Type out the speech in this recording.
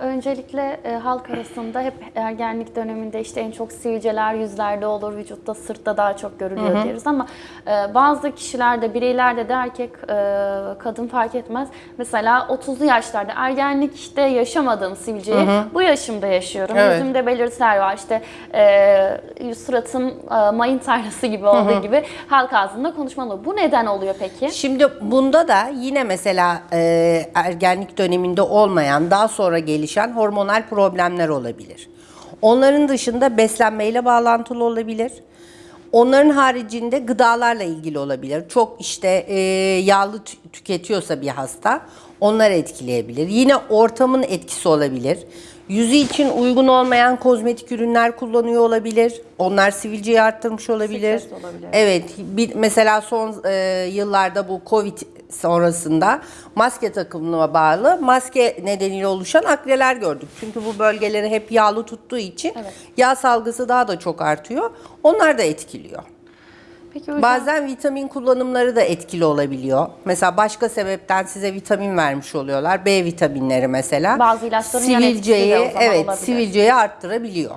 öncelikle e, halk arasında hep ergenlik döneminde işte en çok sivilceler yüzlerde olur, vücutta, sırtta daha çok görülüyor deriz ama e, bazı kişilerde, bireylerde de erkek, e, kadın fark etmez. Mesela 30'lu yaşlarda ergenlikte yaşamadığım sivilceyi bu yaşımda yaşıyorum. Evet. Yüzümde belirtiler var. İşte e, suratım e, mayın tarlası gibi olduğu gibi halk ağzında konuşmalı. Bu neden oluyor peki? Şimdi bunda da yine mesela e, ergenlik döneminde olmayan daha sonra gelişen hormonal problemler olabilir. Onların dışında beslenmeyle bağlantılı olabilir. Onların haricinde gıdalarla ilgili olabilir. Çok işte e, yağlı tü- tüketiyorsa bir hasta onlar etkileyebilir. Yine ortamın etkisi olabilir. Yüzü için uygun olmayan kozmetik ürünler kullanıyor olabilir. Onlar sivilceyi arttırmış olabilir. Stres olabilir. Evet, bir, mesela son e, yıllarda bu Covid sonrasında maske takımına bağlı maske nedeniyle oluşan akreler gördük. Çünkü bu bölgeleri hep yağlı tuttuğu için Evet. yağ salgısı daha da çok artıyor. Onlar da etkiliyor. Peki hocam, Bazen vitamin kullanımları da etkili olabiliyor. Mesela başka sebepten size vitamin vermiş oluyorlar. B vitaminleri mesela. Bazı ilaçların yan etkisi de sivilceyi o zaman evet, olabilir. sivilceyi arttırabiliyor.